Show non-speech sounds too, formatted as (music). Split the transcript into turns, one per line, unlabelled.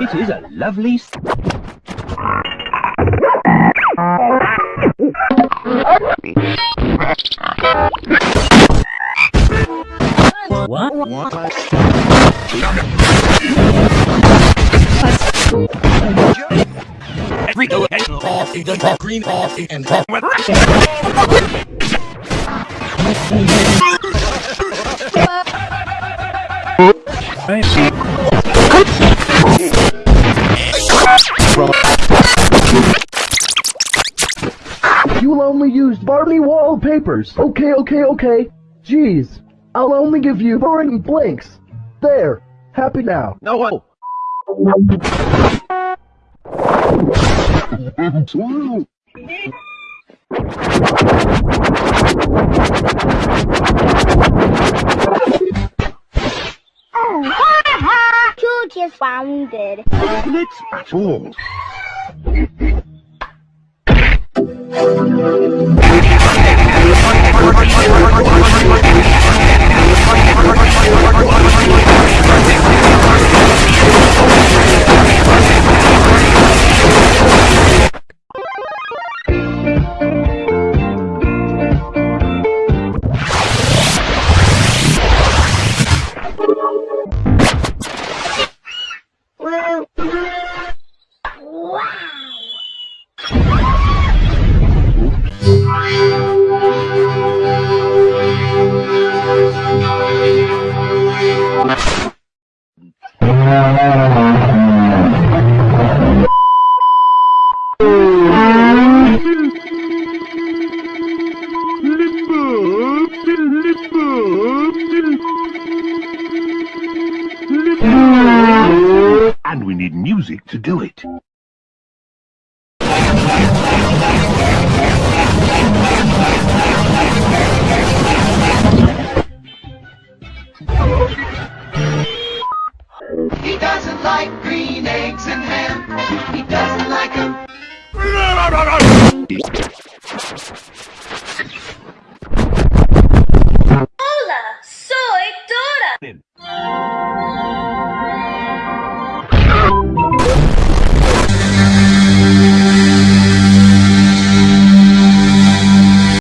It is a lovely... What? Every go and coffee, the green coffee and coffee. (laughs)
You'll only use Barbie wallpapers. Okay, okay, okay. Jeez. I'll only give you boring blinks. There. Happy now.
No. George
is founded.
Let's.
And
we need music to do it.
meat, eggs, and ham. He doesn't like them.
Hola, soy Dora.